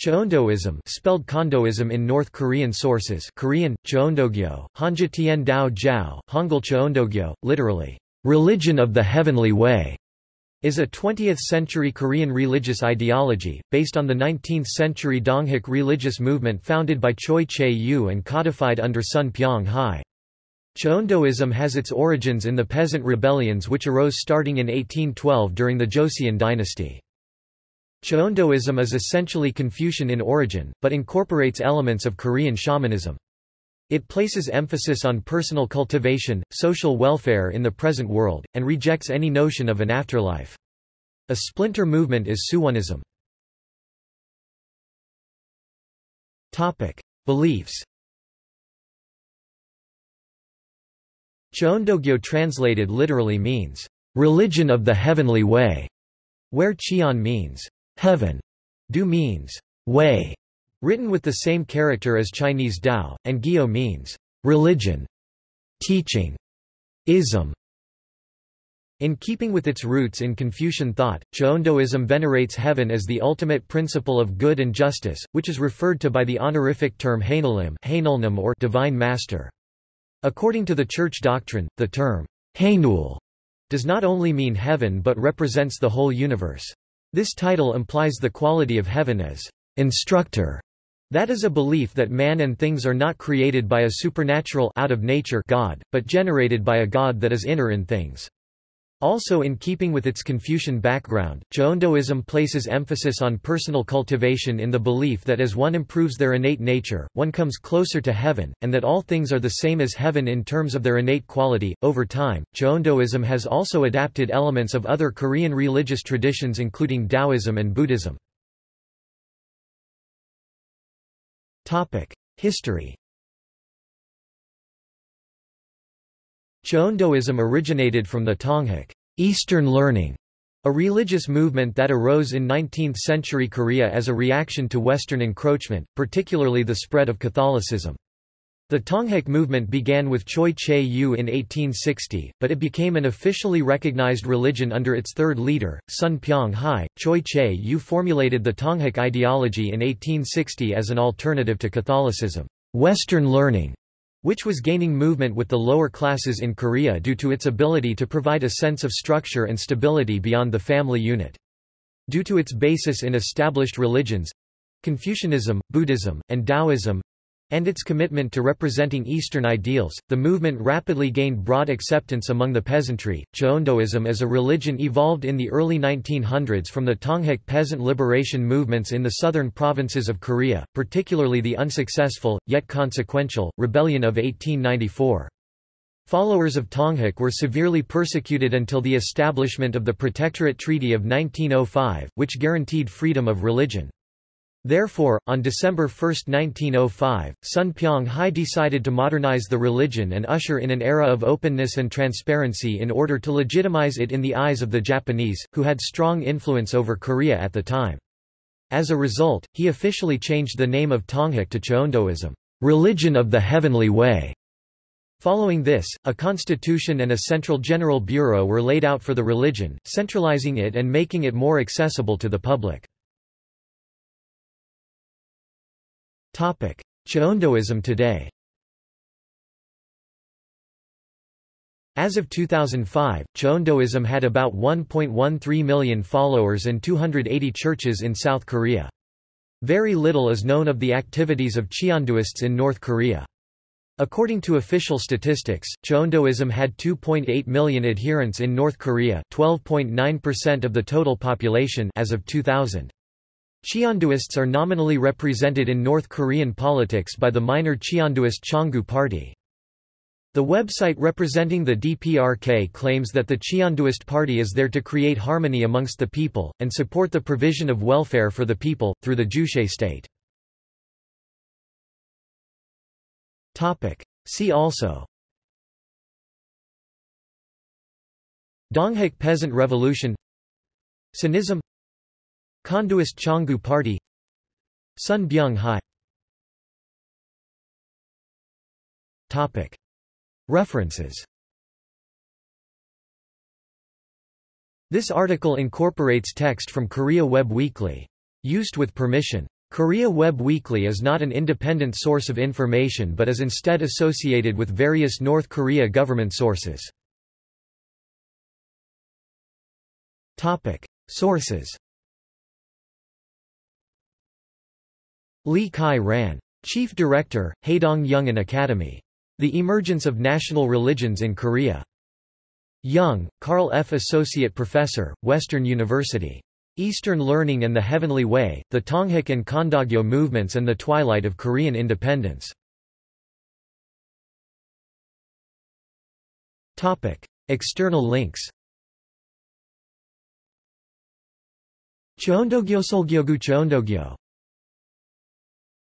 Cheondoism spelled Chondoism in North Korean sources Korean, Cheondogyo, Hanja Tien Dao Jiao, Hangul Cheondogyo, literally, "...religion of the heavenly way", is a 20th-century Korean religious ideology, based on the 19th-century Donghak religious movement founded by Choe Je-u and codified under Son Byong-hi. Cheondoism has its origins in the peasant rebellions which arose starting in 1812 during the Joseon dynasty. Cheondoism is essentially Confucian in origin, but incorporates elements of Korean shamanism. It places emphasis on personal cultivation, social welfare in the present world, and rejects any notion of an afterlife. A splinter movement is Suunism. Topic. Beliefs Cheondogyo translated literally means, "...religion of the heavenly way", where Cheon means, heaven, Du means way, written with the same character as Chinese Dao, and Gyo means religion, teaching, ism. In keeping with its roots in Confucian thought, Cheondoism venerates heaven as the ultimate principle of good and justice, which is referred to by the honorific term Hainalim or divine master. According to the church doctrine, the term Hainul does not only mean heaven but represents the whole universe. This title implies the quality of heaven as instructor. That is a belief that man and things are not created by a supernatural out of nature God, but generated by a God that is inner in things. Also in keeping with its Confucian background, Cheondoism places emphasis on personal cultivation in the belief that as one improves their innate nature, one comes closer to heaven, and that all things are the same as heaven in terms of their innate quality. Over time, Cheondoism has also adapted elements of other Korean religious traditions including Taoism and Buddhism. History Cheondoism originated from the Donghak Eastern learning, a religious movement that arose in 19th-century Korea as a reaction to Western encroachment, particularly the spread of Catholicism. The Donghak movement began with Choe Je-u in 1860, but it became an officially recognized religion under its third leader, Son Byong-hi. Choe Je-u formulated the Donghak ideology in 1860 as an alternative to Catholicism, Western learning, which was gaining movement with the lower classes in Korea due to its ability to provide a sense of structure and stability beyond the family unit. Due to its basis in established religions—Confucianism, Buddhism, and Taoism, and its commitment to representing Eastern ideals, the movement rapidly gained broad acceptance among the peasantry. Cheondoism as a religion evolved in the early 1900s from the Donghak peasant liberation movements in the southern provinces of Korea, particularly the unsuccessful, yet consequential, rebellion of 1894. Followers of Donghak were severely persecuted until the establishment of the Protectorate Treaty of 1905, which guaranteed freedom of religion. Therefore, on December 1, 1905, Son Byong-hi decided to modernize the religion and usher in an era of openness and transparency in order to legitimize it in the eyes of the Japanese, who had strong influence over Korea at the time. As a result, he officially changed the name of Tonghak to Cheondoism, religion of the heavenly way. Following this, a constitution and a central general bureau were laid out for the religion, centralizing it and making it more accessible to the public. Cheondoism today As of 2005, Cheondoism had about 1.13 million followers and 280 churches in South Korea. Very little is known of the activities of Cheondoists in North Korea. According to official statistics, Cheondoism had 2.8 million adherents in North Korea 12.9% of the total population as of 2000. Cheondoists are nominally represented in North Korean politics by the minor Cheondoist Chongu Party. The website representing the DPRK claims that the Cheondoist Party is there to create harmony amongst the people, and support the provision of welfare for the people, through the Juche state. See also Donghak Peasant Revolution Suunism Chondoist Chongu Party Son Byong-hi References This article incorporates text from Korea Web Weekly. Used with permission. Korea Web Weekly is not an independent source of information but is instead associated with various North Korea government sources. Sources Lee Kai-ran. Chief Director, Haedong Young Academy. The Emergence of National Religions in Korea. Young, Carl F. Associate Professor, Western University. Eastern Learning and the Heavenly Way, the Tonghak and Chondogyo Movements and the Twilight of Korean Independence. External links Cheondogyo Solgyogu Cheondogyo